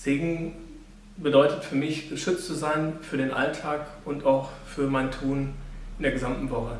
Segen bedeutet für mich, geschützt zu sein für den Alltag und auch für mein Tun in der gesamten Woche.